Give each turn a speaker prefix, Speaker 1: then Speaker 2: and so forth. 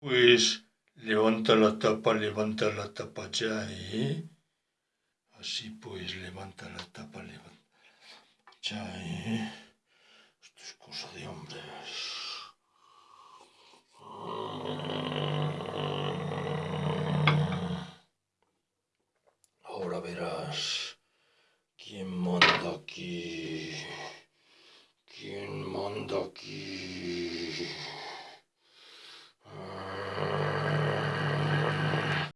Speaker 1: Pues levanta la tapa, levanta la tapa ya, ¿eh? Así pues, levanta la tapa, levanta ya, ¿eh? Esto es cosa de hombres. Ahora verás quién manda aquí. ¿Quién manda aquí?